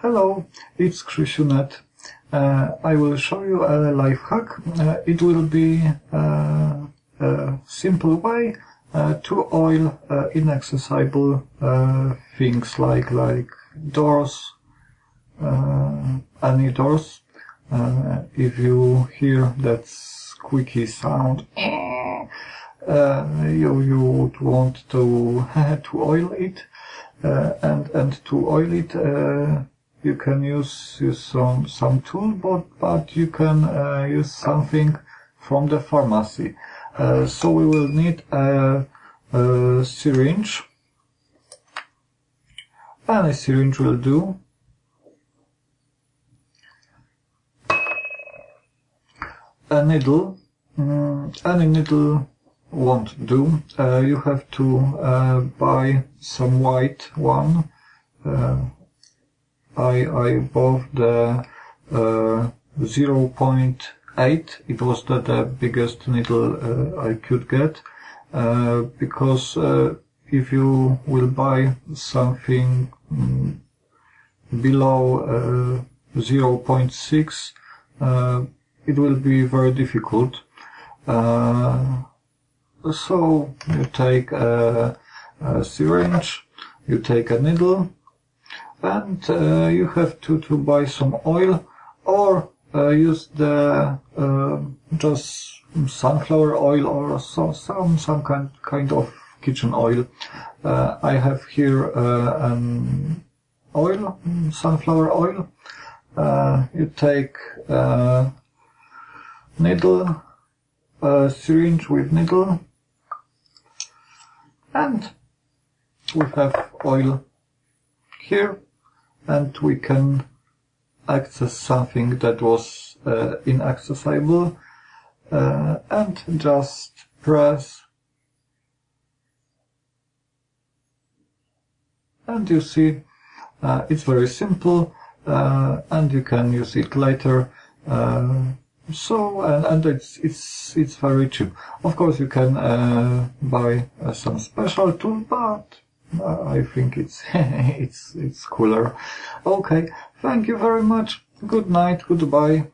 Hello, it's Krzysiu.net. Uh, I will show you a life hack. Uh, it will be uh, a simple way uh, to oil uh, inaccessible uh, things like like doors, any doors. if you hear that squeaky sound, you you would want to to oil it, and and to oil it you can use, use some, some tool, but, but you can uh, use something from the pharmacy. Uh, so we will need a, a syringe. Any syringe will do. A needle. Mm, any needle won't do. Uh, you have to uh, buy some white one. Uh, I, I bought the uh, 0.8. It was the, the biggest needle uh, I could get uh, because uh, if you will buy something mm, below uh, 0.6, uh, it will be very difficult. so you take a, a syringe, you take a needle, and uh, you have to, to buy some oil or uh, use the uh, just sunflower oil or so, some some kind kind of kitchen oil. Uh, I have here uh, an oil, sunflower oil. Uh, you take needle, syringe with needle, and we have oil here and we can access something that was uh, inaccessible uh, and just press and you see uh, it's very simple uh, and you can use it later uh, so and, and it's it's it's very cheap. Of course you can uh, buy some special tool but I think it's it's it's cooler. Okay, thank you very much. Good night. Goodbye.